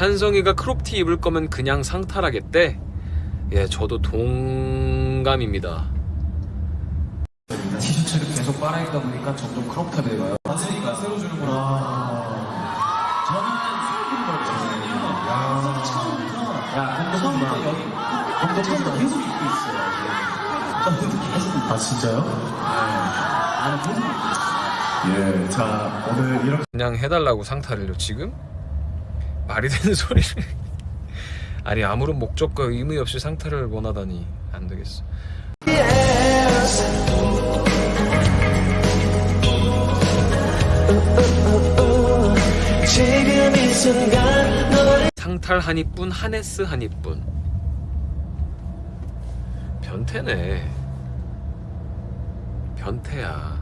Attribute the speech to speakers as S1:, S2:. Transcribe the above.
S1: 찬성이가 crop티 입을 거면 그냥 상탈하겠대. 예, 저도 동감입니다.
S2: 티셔츠를 계속 빨아입다 보니까 점점 crop top이 돼가요. 맞으니까 새로 주는구나. 저는 새로 주는 거잖아요. 처음부터. 야, 처음부터 여기. 처음부터 계속 입고 있어요. 처음부터 계속 입고
S3: 아 진짜요?
S2: 나는 계속 입고 있어요.
S3: 예, 자 오늘 이렇게
S1: 그냥 해달라고 상탈을요, 지금? 말이 되는 소리를. 아니, 아무런 목적과 의미 없이 상탈을 원하다니. 안 되겠어. 상탈 한이뿐, 하네스 한이뿐. 변태네. 변태야.